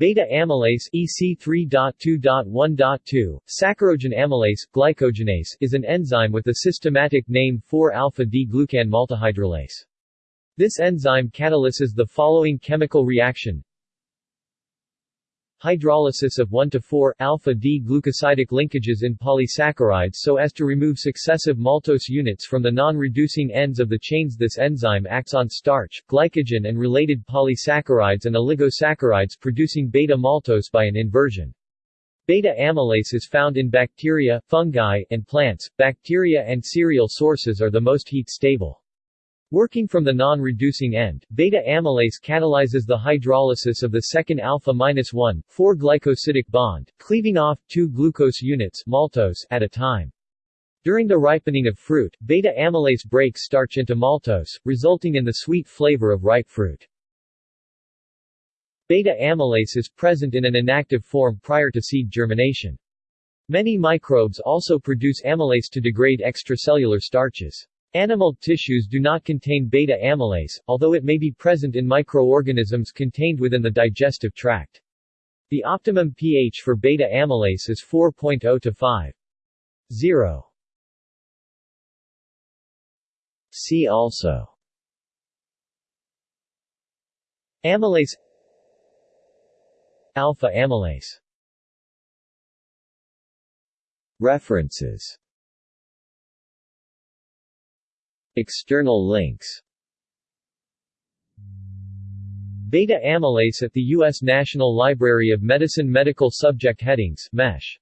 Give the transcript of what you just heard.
Beta amylase EC3.2.1.2, saccharogen amylase, glycogenase is an enzyme with the systematic name 4-alpha-D-glucan maltohydrolase. This enzyme catalyses the following chemical reaction hydrolysis of 1 to 4 alpha-D-glucosidic linkages in polysaccharides so as to remove successive maltose units from the non-reducing ends of the chains This enzyme acts on starch, glycogen and related polysaccharides and oligosaccharides producing beta-maltose by an inversion. Beta amylase is found in bacteria, fungi, and plants. Bacteria and cereal sources are the most heat-stable. Working from the non-reducing end, beta-amylase catalyzes the hydrolysis of the second alpha-1, 4-glycosidic bond, cleaving off two glucose units maltose at a time. During the ripening of fruit, beta-amylase breaks starch into maltose, resulting in the sweet flavor of ripe fruit. Beta-amylase is present in an inactive form prior to seed germination. Many microbes also produce amylase to degrade extracellular starches. Animal tissues do not contain beta-amylase, although it may be present in microorganisms contained within the digestive tract. The optimum pH for beta-amylase is 4.0 to 5. 0. See also Amylase Alpha amylase References External links Beta amylase at the U.S. National Library of Medicine Medical Subject Headings MESH